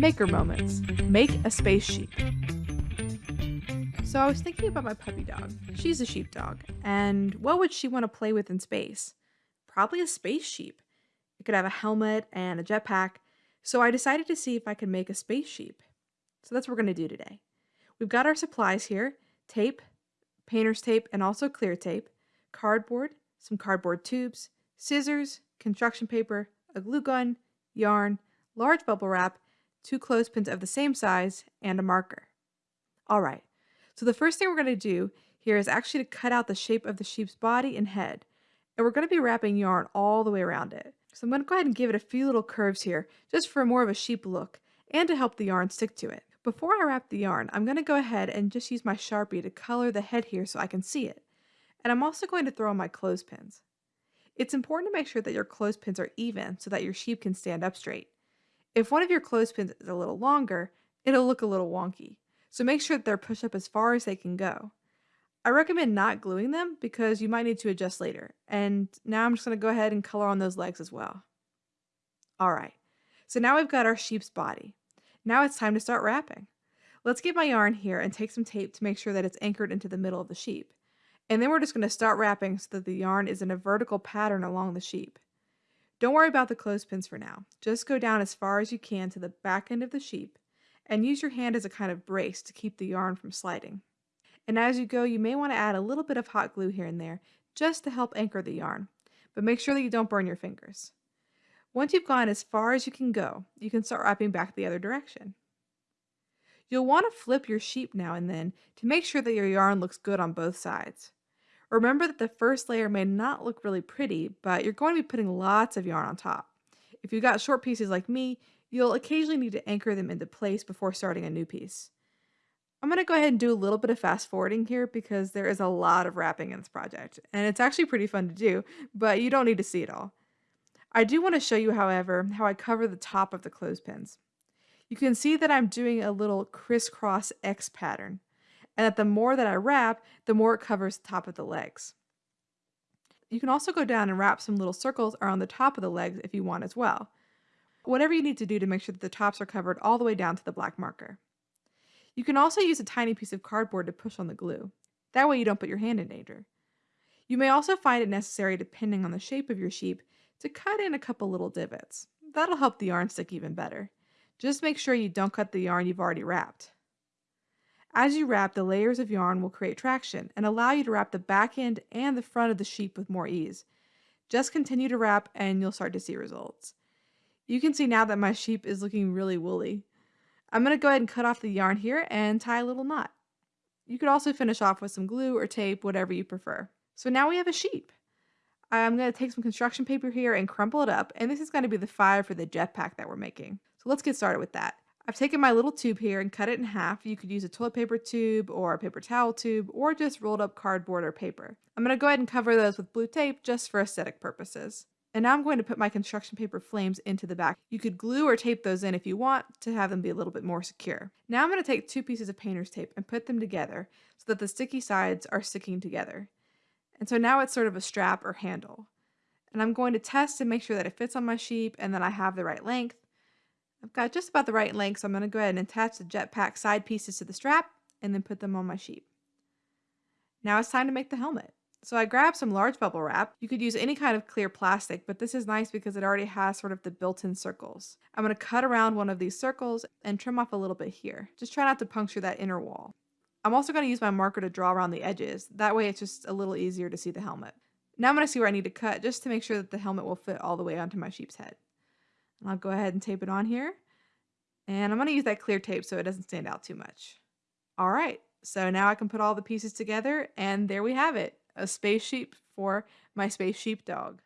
Maker moments. Make a space sheep. So I was thinking about my puppy dog. She's a sheepdog, and what would she want to play with in space? Probably a space sheep. It could have a helmet and a jetpack, so I decided to see if I could make a space sheep. So that's what we're going to do today. We've got our supplies here, tape, painter's tape, and also clear tape, cardboard, some cardboard tubes, scissors, construction paper, a glue gun, yarn, large bubble wrap, two clothespins of the same size, and a marker. All right, so the first thing we're going to do here is actually to cut out the shape of the sheep's body and head. And we're going to be wrapping yarn all the way around it. So I'm going to go ahead and give it a few little curves here, just for more of a sheep look, and to help the yarn stick to it. Before I wrap the yarn, I'm going to go ahead and just use my Sharpie to color the head here so I can see it. And I'm also going to throw on my clothespins. It's important to make sure that your clothespins are even so that your sheep can stand up straight. If one of your clothespins is a little longer, it'll look a little wonky so make sure that they're pushed up as far as they can go. I recommend not gluing them because you might need to adjust later. And now I'm just going to go ahead and color on those legs as well. All right, so now we've got our sheep's body. Now it's time to start wrapping. Let's get my yarn here and take some tape to make sure that it's anchored into the middle of the sheep. And then we're just going to start wrapping so that the yarn is in a vertical pattern along the sheep. Don't worry about the clothespins for now. Just go down as far as you can to the back end of the sheep and use your hand as a kind of brace to keep the yarn from sliding. And as you go, you may want to add a little bit of hot glue here and there just to help anchor the yarn, but make sure that you don't burn your fingers. Once you've gone as far as you can go, you can start wrapping back the other direction. You'll want to flip your sheep now and then to make sure that your yarn looks good on both sides. Remember that the first layer may not look really pretty, but you're going to be putting lots of yarn on top. If you've got short pieces like me, You'll occasionally need to anchor them into place before starting a new piece. I'm going to go ahead and do a little bit of fast forwarding here because there is a lot of wrapping in this project, and it's actually pretty fun to do, but you don't need to see it all. I do want to show you, however, how I cover the top of the clothespins. You can see that I'm doing a little crisscross X pattern, and that the more that I wrap, the more it covers the top of the legs. You can also go down and wrap some little circles around the top of the legs if you want as well whatever you need to do to make sure that the tops are covered all the way down to the black marker. You can also use a tiny piece of cardboard to push on the glue. That way you don't put your hand in danger. You may also find it necessary, depending on the shape of your sheep, to cut in a couple little divots. That'll help the yarn stick even better. Just make sure you don't cut the yarn you've already wrapped. As you wrap, the layers of yarn will create traction and allow you to wrap the back end and the front of the sheep with more ease. Just continue to wrap and you'll start to see results. You can see now that my sheep is looking really woolly. I'm going to go ahead and cut off the yarn here and tie a little knot. You could also finish off with some glue or tape, whatever you prefer. So now we have a sheep. I'm going to take some construction paper here and crumple it up, and this is going to be the five for the jetpack that we're making. So let's get started with that. I've taken my little tube here and cut it in half. You could use a toilet paper tube or a paper towel tube or just rolled up cardboard or paper. I'm going to go ahead and cover those with blue tape just for aesthetic purposes. And now I'm going to put my construction paper flames into the back. You could glue or tape those in if you want to have them be a little bit more secure. Now I'm going to take two pieces of painter's tape and put them together so that the sticky sides are sticking together. And so now it's sort of a strap or handle. And I'm going to test and make sure that it fits on my sheep and that I have the right length. I've got just about the right length, so I'm going to go ahead and attach the jetpack side pieces to the strap and then put them on my sheep. Now it's time to make the helmet. So I grabbed some large bubble wrap. You could use any kind of clear plastic, but this is nice because it already has sort of the built-in circles. I'm going to cut around one of these circles and trim off a little bit here. Just try not to puncture that inner wall. I'm also going to use my marker to draw around the edges. That way it's just a little easier to see the helmet. Now I'm going to see where I need to cut just to make sure that the helmet will fit all the way onto my sheep's head. I'll go ahead and tape it on here. And I'm going to use that clear tape so it doesn't stand out too much. All right, so now I can put all the pieces together and there we have it a space sheep for my space sheep dog.